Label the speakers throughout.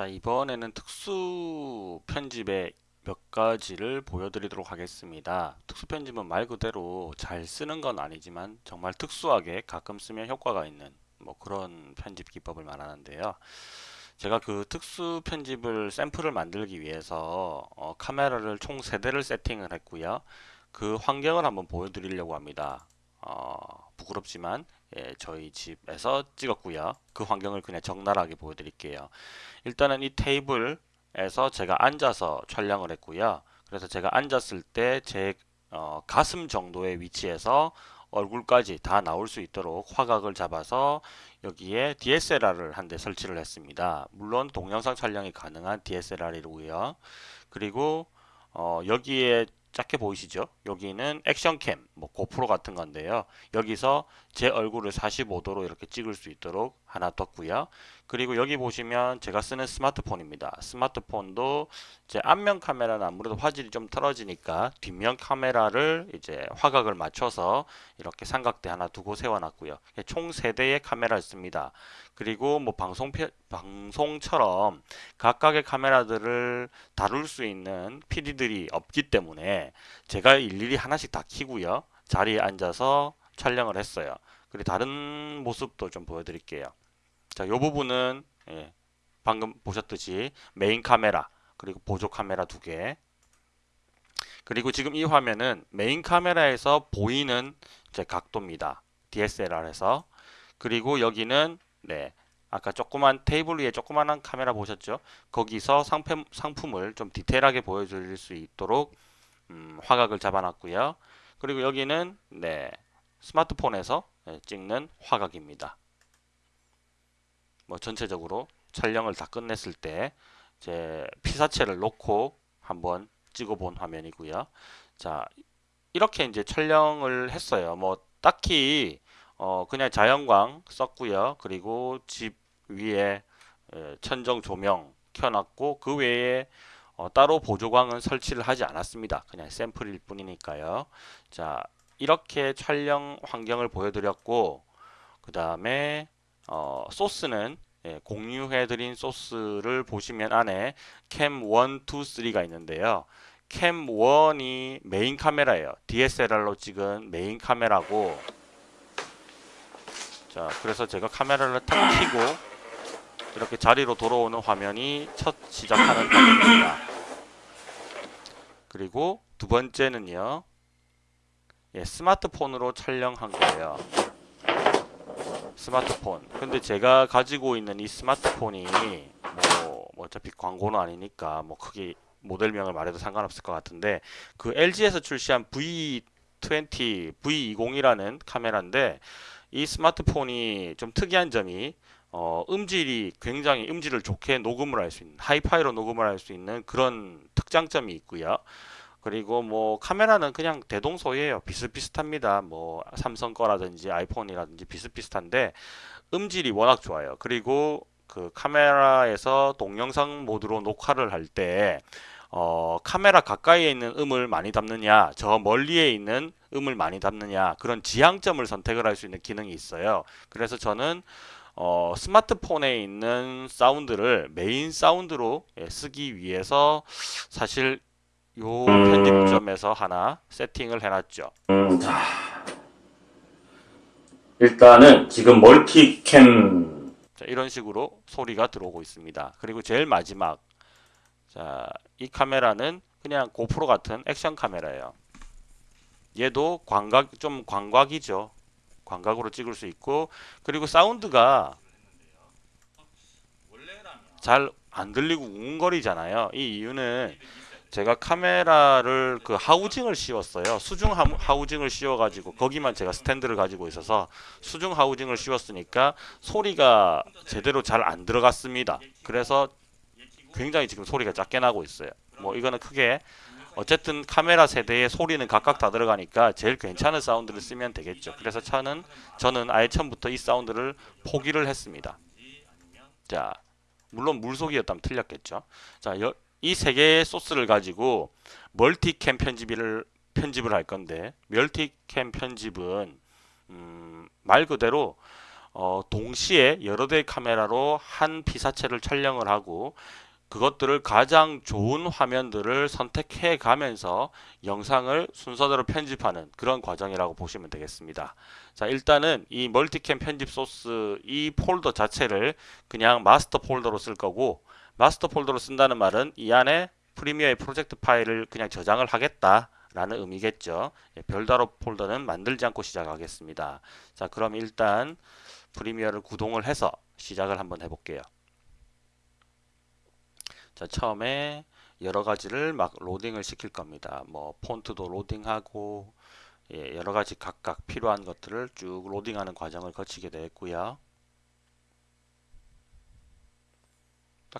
Speaker 1: 자 이번에는 특수 편집의 몇 가지를 보여드리도록 하겠습니다. 특수 편집은 말 그대로 잘 쓰는 건 아니지만 정말 특수하게 가끔 쓰면 효과가 있는 뭐 그런 편집 기법을 말하는데요. 제가 그 특수 편집을 샘플을 만들기 위해서 어, 카메라를 총 3대를 세팅을 했고요. 그 환경을 한번 보여드리려고 합니다. 어, 부끄럽지만 예, 저희 집에서 찍었고요. 그 환경을 그냥 적나라하게 보여드릴게요. 일단은 이 테이블에서 제가 앉아서 촬영을 했고요. 그래서 제가 앉았을 때제 어, 가슴 정도의 위치에서 얼굴까지 다 나올 수 있도록 화각을 잡아서 여기에 DSLR을 한 대 설치를 했습니다. 물론 동영상 촬영이 가능한 DSLR이고요. 그리고 어, 여기에 작게 보이시죠? 여기는 액션캠, 뭐 고프로 같은 건데요. 여기서 제 얼굴을 45도로 이렇게 찍을 수 있도록 하나 뒀고요. 그리고 여기 보시면 제가 쓰는 스마트폰입니다. 스마트폰도 제 앞면 카메라는 아무래도 화질이 좀 떨어지니까 뒷면 카메라를 이제 화각을 맞춰서 이렇게 삼각대 하나 두고 세워놨고요. 총 3대의 카메라를 씁니다. 그리고 뭐 방송 방송처럼 각각의 카메라들을 다룰 수 있는 PD들이 없기 때문에 제가 일일이 하나씩 다 키고요. 자리에 앉아서 촬영을 했어요. 그리고 다른 모습도 좀 보여드릴게요. 자, 이 부분은 예, 방금 보셨듯이 메인 카메라 그리고 보조 카메라 두 개. 그리고 지금 이 화면은 메인 카메라에서 보이는 제 각도입니다. DSLR에서. 그리고 여기는 네. 아까 조그만 테이블 위에 조그만한 카메라 보셨죠? 거기서 상품, 상품을 좀 디테일하게 보여드릴 수 있도록 음, 화각을 잡아놨고요. 그리고 여기는 네, 스마트폰에서 네, 찍는 화각입니다. 뭐 전체적으로 촬영을 다 끝냈을 때 제 피사체를 놓고 한번 찍어본 화면이고요. 자 이렇게 이제 촬영을 했어요. 뭐 딱히 어 그냥 자연광 썼고요. 그리고 집 위에 천정 조명 켜놨고 그 외에 어 따로 보조광은 설치를 하지 않았습니다. 그냥 샘플일 뿐이니까요. 자 이렇게 촬영 환경을 보여드렸고 그 다음에 어, 소스는 예, 공유해드린 소스를 보시면 안에 cam 1, 2, 3가 있는데요. cam 1이 메인 카메라예요. DSLR로 찍은 메인 카메라고 자 그래서 제가 카메라를 탁 켜고 이렇게 자리로 돌아오는 화면이 첫 시작하는 화면입니다. 그리고 두 번째는요. 예, 스마트폰으로 촬영한 거예요. 스마트폰. 근데 제가 가지고 있는 이 스마트폰이 뭐, 뭐 어차피 광고는 아니니까 뭐 크게 모델명을 말해도 상관없을 것 같은데 그 LG에서 출시한 V20, V20이라는 카메라인데 이 스마트폰이 좀 특이한 점이 어, 음질이 굉장히 음질을 좋게 녹음을 할 수 있는 하이파이로 녹음을 할 수 있는 그런 특장점이 있고요. 그리고 뭐 카메라는 그냥 대동소이에요. 비슷비슷합니다. 뭐 삼성 거라든지 아이폰이라든지 비슷비슷한데 음질이 워낙 좋아요. 그리고 그 카메라에서 동영상 모드로 녹화를 할 때 어, 카메라 가까이에 있는 음을 많이 담느냐 저 멀리에 있는 음을 많이 담느냐 그런 지향점을 선택을 할 수 있는 기능이 있어요. 그래서 저는 어, 스마트폰에 있는 사운드를 메인 사운드로 예, 쓰기 위해서 사실 요 편집점에서 하나 세팅을 해놨죠. 자, 일단은 지금 multicam 자, 이런 식으로 소리가 들어오고 있습니다. 그리고 제일 마지막 자, 이 카메라는 그냥 고프로 같은 액션 카메라예요. 얘도 광각 좀 광각이죠. 광각으로 찍을 수 있고 그리고 사운드가 잘 안 들리고 웅거리잖아요. 이 이유는 제가 카메라를 그 하우징을 씌웠어요. 수중 하우징을 씌워 가지고 거기만 제가 스탠드를 가지고 있어서 수중 하우징을 씌웠으니까 소리가 제대로 잘 안 들어갔습니다. 그래서 굉장히 지금 소리가 작게 나고 있어요. 뭐 이거는 크게 어쨌든 카메라 세대의 소리는 각각 다 들어가니까 제일 괜찮은 사운드를 쓰면 되겠죠. 그래서 저는 저는 아예 처음부터 이 사운드를 포기를 했습니다. 자, 물론 물속이었다면 틀렸겠죠. 자, 이 세 개의 소스를 가지고 멀티캠 편집을 편집을 할 건데 멀티캠 편집은 음, 말 그대로 어, 동시에 여러 대의 카메라로 한 피사체를 촬영을 하고 그것들을 가장 좋은 화면들을 선택해 가면서 영상을 순서대로 편집하는 그런 과정이라고 보시면 되겠습니다. 자 일단은 이 multicam 편집 소스 이 폴더 자체를 그냥 마스터 폴더로 쓸 거고 마스터 폴더로 쓴다는 말은 이 안에 프리미어의 프로젝트 파일을 그냥 저장을 하겠다 라는 의미겠죠. 예, 별도로 폴더는 만들지 않고 시작하겠습니다. 자 그럼 일단 프리미어를 구동을 해서 시작을 한번 해볼게요. 자 처음에 여러 가지를 막 로딩을 시킬 겁니다. 뭐 폰트도 로딩하고 예, 여러 가지 각각 필요한 것들을 쭉 로딩하는 과정을 거치게 되겠고요.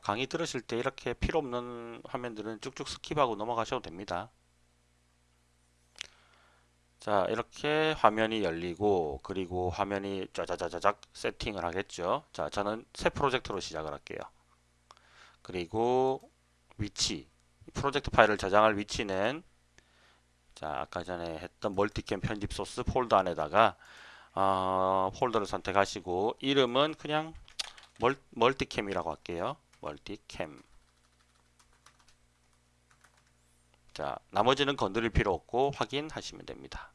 Speaker 1: 강의 들으실 때 이렇게 필요 없는 화면들은 쭉쭉 skip하고 넘어가셔도 됩니다. 자 이렇게 화면이 열리고 그리고 화면이 짜자자자작 세팅을 하겠죠. 자 저는 새 프로젝트로 시작을 할게요. 그리고 위치 프로젝트 파일을 저장할 위치는 자 아까 전에 했던 multicam 편집 소스 폴더 안에다가 어, 폴더를 선택하시고 이름은 그냥 멀, multicam이라고 할게요. multicam. 자 나머지는 건드릴 필요 없고 확인하시면 됩니다.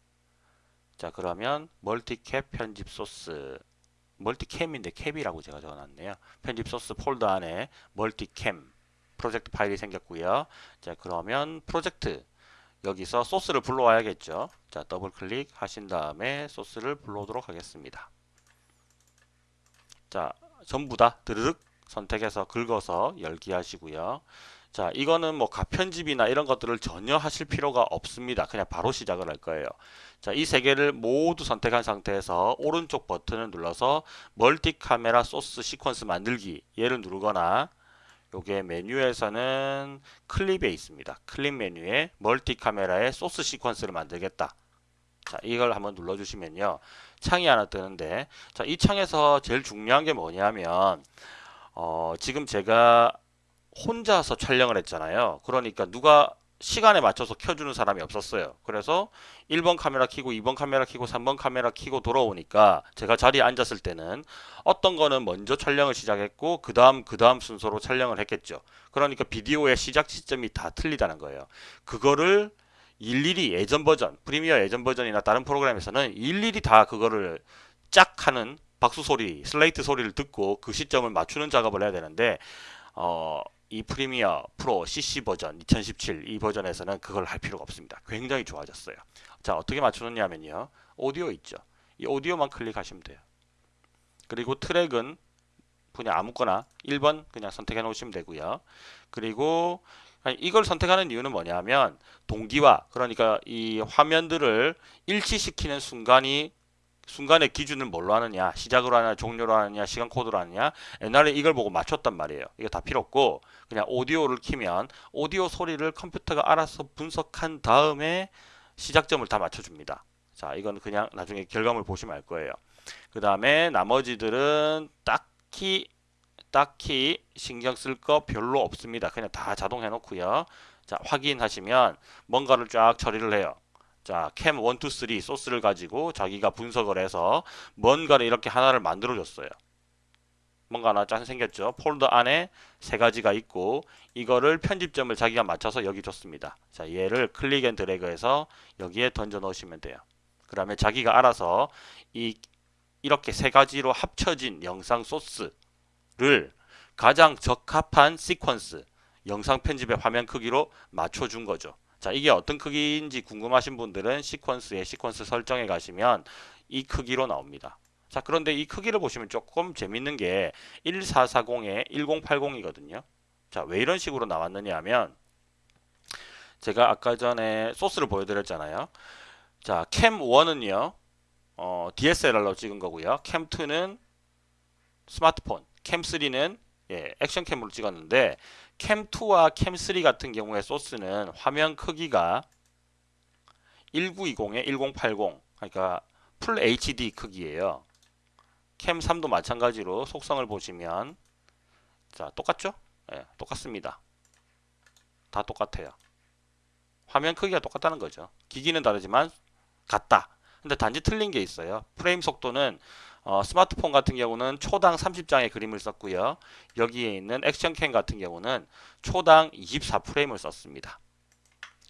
Speaker 1: 자 그러면 multicap 편집 소스 multicam인데 cap이라고 제가 적어놨네요. 편집 소스 폴더 안에 multicam 프로젝트 파일이 생겼고요. 자 그러면 프로젝트 여기서 소스를 불러와야겠죠. 자 더블 클릭 하신 다음에 소스를 불러오도록 하겠습니다. 자 전부 다 드르륵 선택해서 긁어서 열기 하시고요. 자 이거는 뭐 가편집이나 이런 것들을 전혀 하실 필요가 없습니다. 그냥 바로 시작을 할 거예요. 자, 이 세 개를 모두 선택한 상태에서 오른쪽 버튼을 눌러서 multi 카메라 소스 시퀀스 만들기 얘를 누르거나 요게 메뉴에서는 클립에 있습니다. 클립 메뉴에 multi 카메라의 소스 시퀀스를 만들겠다. 자, 이걸 한번 눌러 주시면요. 창이 하나 뜨는데 자, 이 창에서 제일 중요한 게 뭐냐면 어, 지금 제가 혼자서 촬영을 했잖아요. 그러니까 누가 시간에 맞춰서 켜주는 사람이 없었어요. 그래서 1번 카메라 켜고 2번 카메라 켜고 3번 카메라 켜고 돌아오니까 제가 자리에 앉았을 때는 어떤 거는 먼저 촬영을 시작했고 그 다음 그 다음 순서로 촬영을 했겠죠. 그러니까 비디오의 시작 시점이 다 틀리다는 거예요. 그거를 일일이 예전 버전, 프리미어 예전 버전이나 다른 프로그램에서는 일일이 다 그거를 짝 하는 박수 소리, 슬레이트 소리를 듣고 그 시점을 맞추는 작업을 해야 되는데 어, 이 프리미어 프로 CC 버전 2017 이 버전에서는 그걸 할 필요가 없습니다. 굉장히 좋아졌어요. 자 어떻게 맞추느냐 면요. 오디오 있죠. 이 오디오만 클릭하시면 돼요. 그리고 트랙은 그냥 아무거나 1번 그냥 선택해 놓으시면 되고요. 그리고 이걸 선택하는 이유는 뭐냐면 동기화 그러니까 이 화면들을 일치시키는 순간이 순간의 기준을 뭘로 하느냐 시작으로 하느냐 종료로 하느냐 시간 코드로 하느냐 옛날에 이걸 보고 맞췄단 말이에요. 이거 다 필요 없고 그냥 오디오를 키면 오디오 소리를 컴퓨터가 알아서 분석한 다음에 시작점을 다 맞춰줍니다. 자 이건 그냥 나중에 결과물 보시면 알 거예요. 그 다음에 나머지들은 딱히 딱히 신경 쓸 거 별로 없습니다. 그냥 다 자동 해놓고요. 자 확인하시면 뭔가를 쫙 처리를 해요 자, 캠 1, 2, 3 소스를 가지고 자기가 분석을 해서 뭔가를 이렇게 하나를 만들어 줬어요. 뭔가 하나 짠 생겼죠. 폴더 안에 세 가지가 있고 이거를 편집점을 자기가 맞춰서 여기 줬습니다. 자, 얘를 click and drag해서 여기에 던져 넣으시면 돼요. 그 다음에 자기가 알아서 이 이렇게 세 가지로 합쳐진 영상 소스를 가장 적합한 시퀀스 영상 편집의 화면 크기로 맞춰준 거죠. 자 이게 어떤 크기인지 궁금하신 분들은 시퀀스에 시퀀스 설정에 가시면 이 크기로 나옵니다. 자 그런데 이 크기를 보시면 조금 재밌는 게 1440에 1080이거든요. 자 왜 이런 식으로 나왔느냐 하면 제가 아까 전에 소스를 보여드렸잖아요. 자 캠 1은요 어, DSLR로 찍은 거고요. 캠 2는 스마트폰, 캠 3는 예, 액션 캠으로 찍었는데 캠2와 캠3 같은 경우에 소스는 화면 크기가 1920에 1080 그러니까 풀 HD 크기예요. 캠3도 마찬가지로 속성을 보시면 자 똑같죠? 네, 똑같습니다. 다 똑같아요. 화면 크기가 똑같다는 거죠. 기기는 다르지만 같다. 근데 단지 틀린 게 있어요. 프레임 속도는 어, 스마트폰 같은 경우는 초당 30장의 그림을 썼고요. 여기에 있는 액션캠 같은 경우는 초당 24프레임을 썼습니다.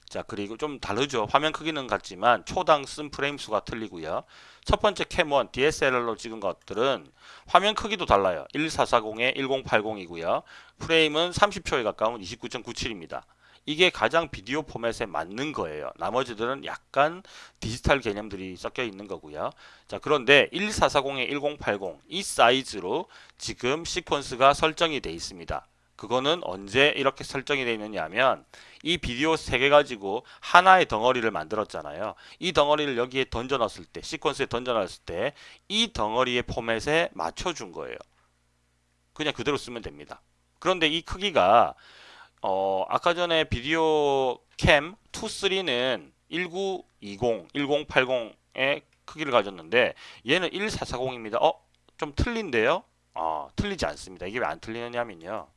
Speaker 1: 자 그리고 좀 다르죠. 화면 크기는 같지만 초당 쓴 프레임 수가 틀리고요. 첫 번째 캠1 DSLR로 찍은 것들은 화면 크기도 달라요. 1440에 1080이고요. 프레임은 30초에 가까운 29.97입니다. 이게 가장 비디오 포맷에 맞는 거예요. 나머지들은 약간 디지털 개념들이 섞여 있는 거고요. 자, 그런데 1440에 1080 이 사이즈로 지금 시퀀스가 설정이 돼 있습니다. 그거는 언제 이렇게 설정이 되어 있느냐 하면 이 비디오 세 개 가지고 하나의 덩어리를 만들었잖아요. 이 덩어리를 여기에 던져 넣었을 때 시퀀스에 던져 넣었을 때 이 덩어리의 포맷에 맞춰 준 거예요. 그냥 그대로 쓰면 됩니다. 그런데 이 크기가 어, 아까 전에 비디오 캠 2, 3는 1920, 1080의 크기를 가졌는데 얘는 1440입니다. 어? 좀 틀린데요? 어, 틀리지 않습니다. 이게 왜 안 틀리느냐면요.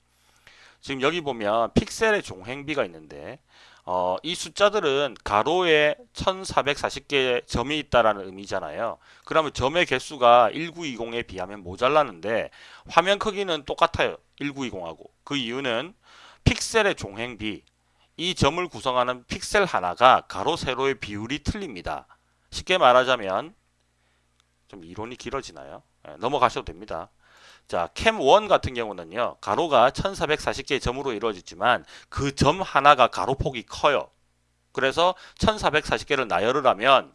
Speaker 1: 지금 여기 보면 픽셀의 종횡비가 있는데 어, 이 숫자들은 가로에 1440개의 점이 있다라는 의미잖아요. 그러면 점의 개수가 1920에 비하면 모자라는데 화면 크기는 똑같아요. 1920하고. 그 이유는 픽셀의 종횡비 이 점을 구성하는 픽셀 하나가 가로 세로의 비율이 틀립니다. 쉽게 말하자면 좀 이론이 길어지나요? 네, 넘어가셔도 됩니다. 자, 캠1 같은 경우는요. 가로가 1440개의 점으로 이루어지지만 그 점 하나가 가로폭이 커요. 그래서 1440개를 나열을 하면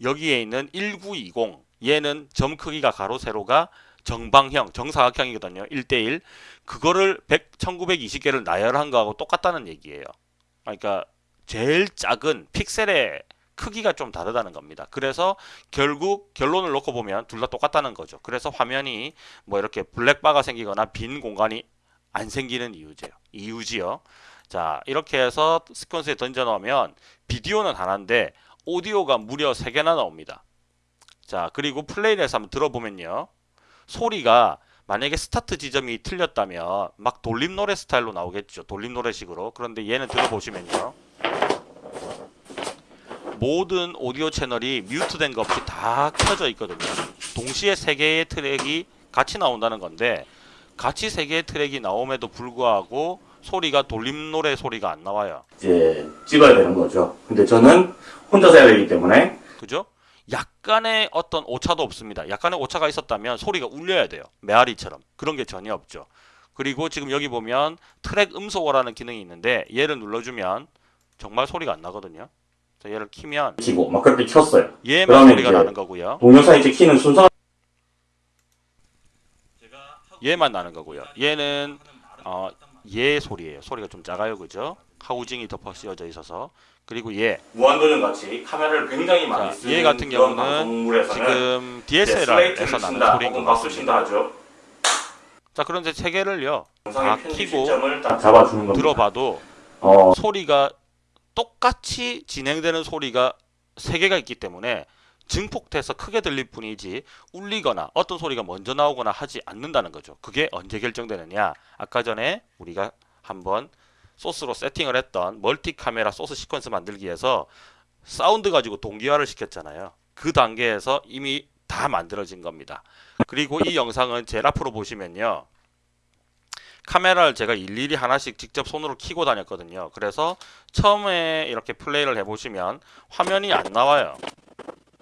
Speaker 1: 여기에 있는 1920 얘는 점 크기가 가로 세로가 정방형, 정사각형이거든요. 1대1. 그거를 100, 1920개를 나열한 거하고 똑같다는 얘기예요. 그러니까 제일 작은 픽셀의 크기가 좀 다르다는 겁니다. 그래서 결국 결론을 놓고 보면 둘 다 똑같다는 거죠. 그래서 화면이 뭐 이렇게 black bar가 생기거나 빈 공간이 안 생기는 이유죠. 이유지요. 자, 이렇게 해서 시퀀스에 던져 넣으면 비디오는 하나인데 오디오가 무려 3개나 나옵니다. 자, 그리고 플레이를 해서 한번 들어보면요. 소리가 만약에 스타트 지점이 틀렸다면 막 돌림 노래 스타일로 나오겠죠. 돌림 노래식으로. 그런데 얘는 들어보시면요. 모든 오디오 채널이 뮤트된 거 없이 다 켜져 있거든요. 동시에 세 개의 트랙이 같이 나온다는 건데 같이 세 개의 트랙이 나옴에도 불구하고 소리가 돌림 노래 소리가 안 나와요.
Speaker 2: 이제 찍어야 되는 거죠. 근데 저는 혼자서 해야 되기 때문에
Speaker 1: 그죠? 약간의 어떤 오차도 없습니다. 약간의 오차가 있었다면 소리가 울려야 돼요. 메아리처럼. 그런 게 전혀 없죠. 그리고 지금 여기 보면 트랙 음소거라는 기능이 있는데 얘를 눌러주면 정말 소리가 안 나거든요. 자, 얘를 키면
Speaker 2: 키고 막 그렇게 켰어요.
Speaker 1: 얘만 소리가 나는 거고요.
Speaker 2: 동영상 이제 키는 순서
Speaker 1: 얘만 나는 거고요. 얘는 어, 얘 소리예요. 소리가 좀 작아요. 그죠? 하우징이 덮어 씌워져 있어서 그리고 얘
Speaker 2: 무한도전 같이 카메라를 굉장히 많이
Speaker 1: 자,
Speaker 2: 쓰는
Speaker 1: 얘 같은
Speaker 2: 그런
Speaker 1: 경우는 지금 DSLR에서 나는 소리인 것 같습니다.
Speaker 2: 하죠.
Speaker 1: 자, 그런데 세 개를요. 다 키고. 들어봐도
Speaker 2: 어,
Speaker 1: 소리가 똑같이 진행되는 소리가 세 개가 있기 때문에 증폭돼서 크게 들릴 뿐이지 울리거나 어떤 소리가 먼저 나오거나 하지 않는다는 거죠. 그게 언제 결정되느냐? 아까 전에 우리가 한번 소스로 세팅을 했던 multi 카메라 소스 시퀀스 만들기 위해서 사운드 가지고 동기화를 시켰잖아요. 그 단계에서 이미 다 만들어진 겁니다. 그리고 이 영상은 제일 앞으로 보시면요. 카메라를 제가 일일이 하나씩 직접 손으로 켜고 다녔거든요. 그래서 처음에 이렇게 플레이를 해보시면 화면이 안 나와요.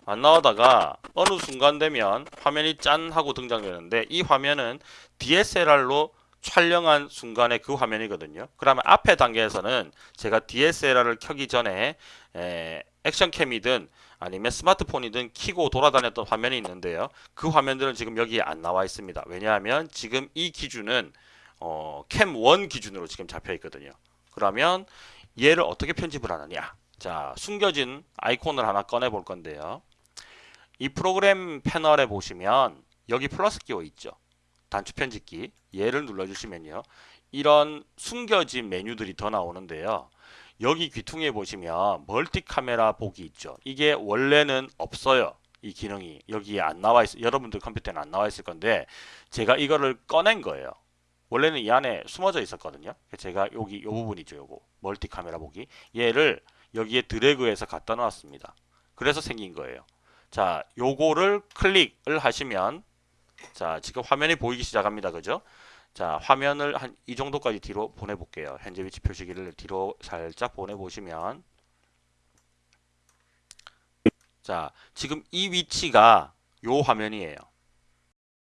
Speaker 1: 안 나오다가 어느 순간 되면 화면이 짠 하고 등장되는데 이 화면은 DSLR로 촬영한 순간의 그 화면이거든요. 그러면 앞에 단계에서는 제가 DSLR을 켜기 전에 에, 액션캠이든 아니면 스마트폰이든 키고 돌아다녔던 화면이 있는데요. 그 화면들은 지금 여기에 안 나와 있습니다. 왜냐하면 지금 이 기준은 어, 캠1 기준으로 지금 잡혀 있거든요. 그러면 얘를 어떻게 편집을 하느냐? 자, 숨겨진 아이콘을 하나 꺼내 볼 건데요. 이 프로그램 패널에 보시면 여기 플러스 끼워 있죠. 단추 편집기. 얘를 눌러주시면요. 이런 숨겨진 메뉴들이 더 나오는데요. 여기 귀퉁이에 보시면 멀티 카메라 보기 있죠. 이게 원래는 없어요. 이 기능이 여기에 안 나와 있어. 여러분들 컴퓨터에는 안 나와 있을 건데 제가 이거를 꺼낸 거예요. 원래는 이 안에 숨어져 있었거든요. 제가 여기 이 부분이죠. 요거 멀티 카메라 보기. 얘를 여기에 드래그해서 갖다 놨습니다. 그래서 생긴 거예요. 자, 요거를 클릭을 하시면 자, 지금 화면이 보이기 시작합니다. 그죠? 자, 화면을 한 이 정도까지 뒤로 보내 볼게요. 현재 위치 표시기를 뒤로 살짝 보내 보시면 자, 지금 이 위치가 요 화면이에요.